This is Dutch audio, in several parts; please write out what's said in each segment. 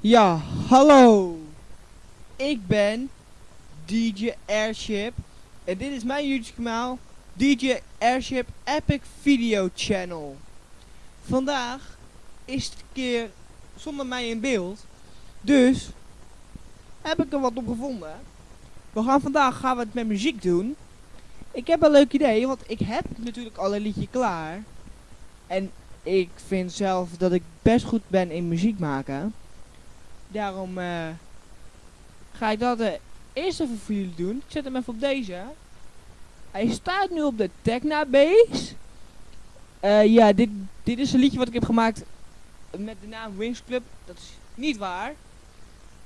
Ja, hallo. Ik ben DJ Airship en dit is mijn YouTube kanaal DJ Airship Epic Video Channel. Vandaag is het keer zonder mij in beeld, dus heb ik er wat op gevonden. We gaan vandaag gaan we het met muziek doen. Ik heb een leuk idee, want ik heb natuurlijk al een liedje klaar. En ik vind zelf dat ik best goed ben in muziek maken. Daarom eh, ga ik dat uh, eerst even voor jullie doen. Ik zet hem even op deze. Hij staat nu op de Techna Base. Uh, ja, dit, dit is een liedje wat ik heb gemaakt met de naam Wings Club. Dat is niet waar.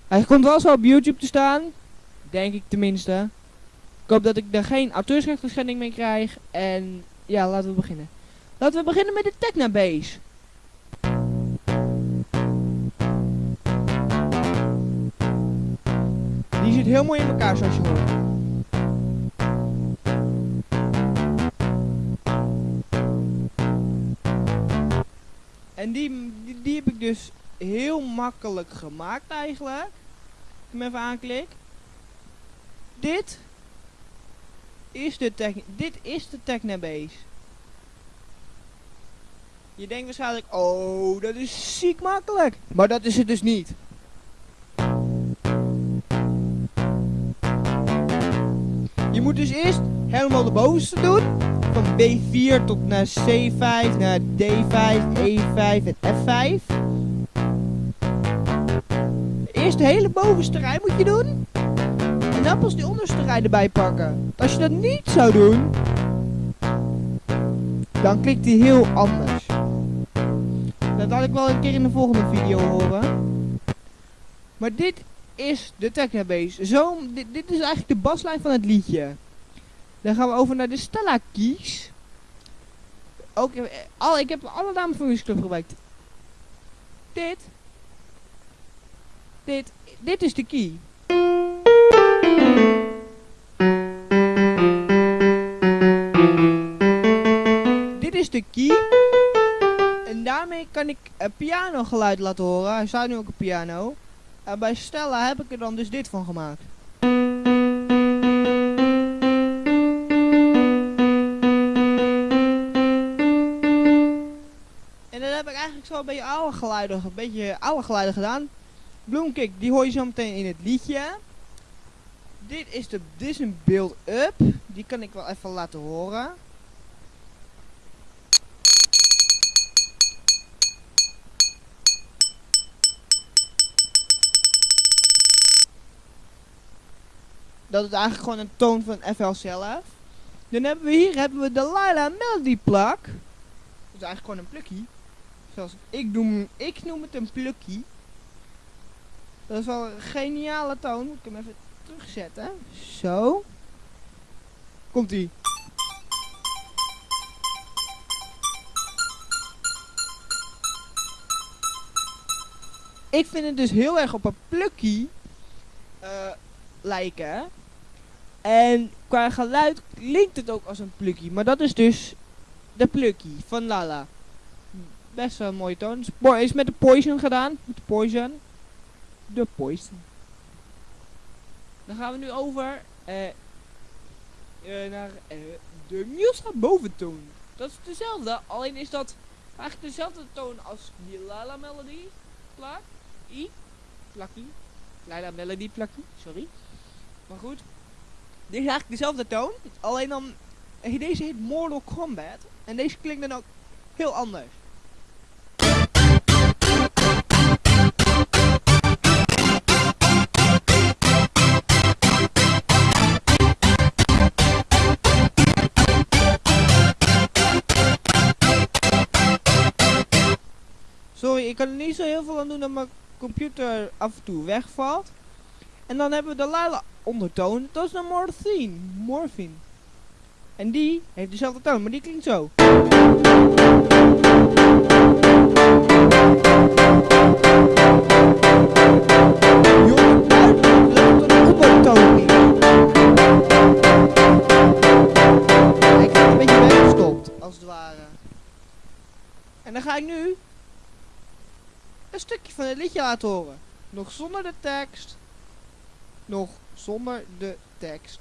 Hij komt wel zo op YouTube te staan. Denk ik tenminste. Ik hoop dat ik er geen auteursrechtverschending mee krijg. En ja, laten we beginnen. Laten we beginnen met de Techna Heel mooi in elkaar zoals je hoort. En die, die, die, heb ik dus heel makkelijk gemaakt eigenlijk. Ik hem even aanklik. Dit is de tech, dit is de Technabase. Je denkt waarschijnlijk, oh, dat is ziek makkelijk. Maar dat is het dus niet. Je moet dus eerst helemaal de bovenste doen. Van B4 tot naar C5, naar D5, E5 en F5. Eerst de hele bovenste rij moet je doen. En dan pas die onderste rij erbij pakken. Als je dat niet zou doen, dan klikt hij heel anders. Dat had ik wel een keer in de volgende video horen. Maar dit is de Technabase. Zo, dit, dit is eigenlijk de baslijn van het liedje. Dan gaan we over naar de Stella keys. Ook, eh, al, ik heb alle namen van Club gebruikt. Dit. Dit. Dit is de key. Dit is de key. En daarmee kan ik een piano geluid laten horen. Hij staat nu ook een piano. En bij Stella heb ik er dan dus dit van gemaakt. En dan heb ik eigenlijk zo een beetje oude geluiden, een beetje oude geluiden gedaan. Bloomkick, die hoor je zo meteen in het liedje. Dit is, de, dit is een build-up. Die kan ik wel even laten horen. Dat is eigenlijk gewoon een toon van FL zelf. Dan hebben we hier hebben we de Lila Melody plak. Dat is eigenlijk gewoon een plukkie. Zoals ik noem, ik noem het een plukkie. Dat is wel een geniale toon. Moet ik hem even terugzetten. Zo. Komt ie. Ik vind het dus heel erg op een plukkie uh, lijken. En qua geluid klinkt het ook als een plukkie. Maar dat is dus de plukkie van Lala. Best wel een mooie toon. Is met de Poison gedaan. Met de Poison. De Poison. Dan gaan we nu over uh, uh, naar uh, de Musa boventoon. Dat is dezelfde, alleen is dat eigenlijk dezelfde toon als die Lala Melody plak. I, plakkie. Lala Melody plakkie, sorry. Maar goed, dit is eigenlijk dezelfde toon, alleen dan, deze heet Mortal Kombat. En deze klinkt dan ook heel anders. Sorry, ik kan er niet zo heel veel aan doen dat mijn computer af en toe wegvalt. En dan hebben we de lala ondertoon. Dat is de morphine. Morphine. En die heeft dezelfde toon, maar die klinkt zo. Een. En dan ga ik nu een stukje van het liedje laten horen. nog zonder de tekst, nog zonder de tekst.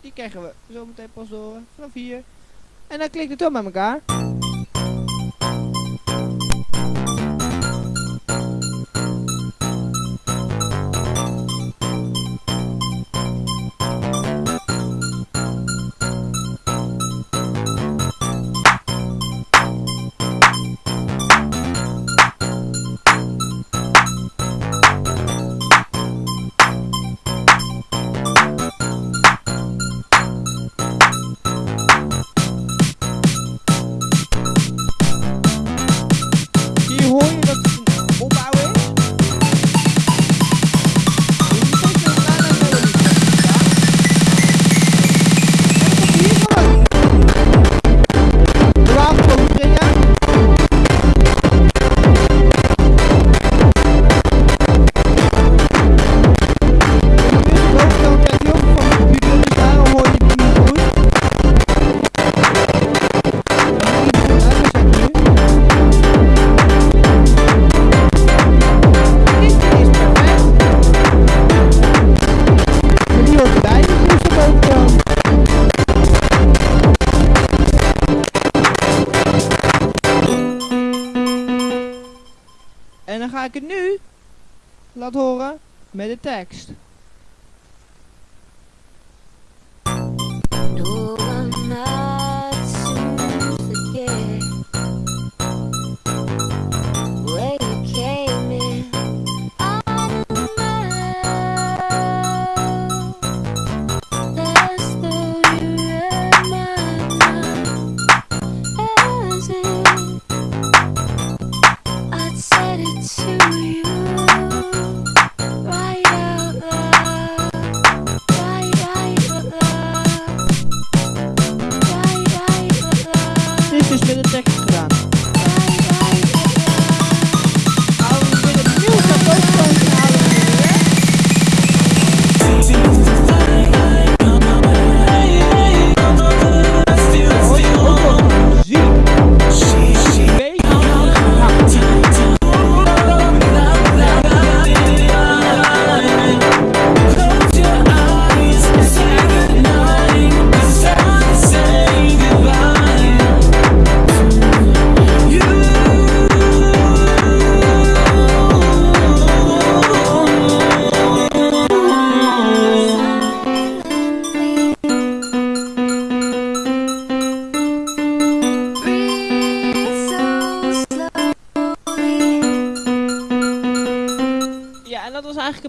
Die krijgen we zo meteen pas door vanaf hier. En dan klikt het dan met elkaar. Ik het nu laten horen met de tekst.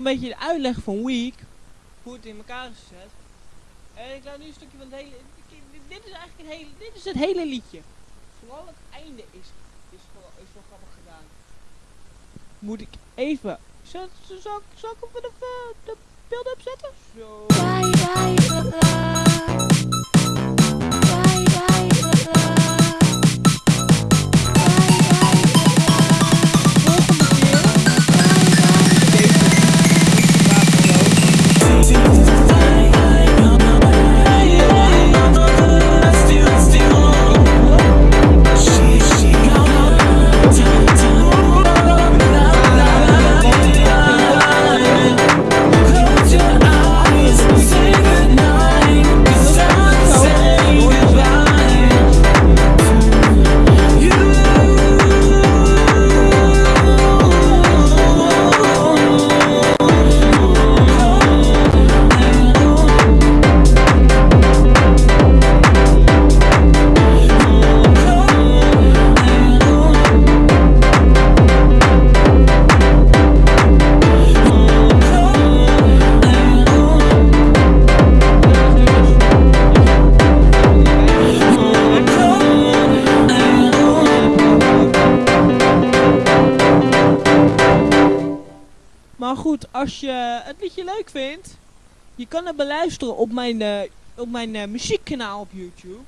Een beetje de uitleg van Week. Hoe het in elkaar is gezet. En ik laat nu een stukje van het hele... Dit is eigenlijk een hele... Dit is het hele liedje. Vooral het einde is, is, wel, is wel grappig gedaan. Moet ik even... Zal, zal, zal ik even de, eh, de beelden opzetten? Zo. Als je het liedje leuk vindt, je kan het beluisteren op mijn, eh, op mijn eh, muziekkanaal op YouTube.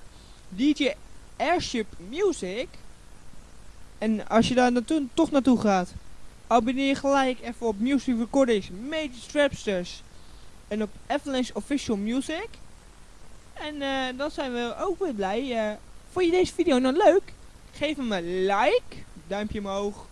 DJ Airship Music. En als je daar naartoe, toch naartoe gaat, abonneer gelijk even op Music Recordings, Major Strapsters. En op Avalanche Official Music. En eh, dan zijn we ook weer blij. vond je deze video nou leuk? Geef hem een like, duimpje omhoog.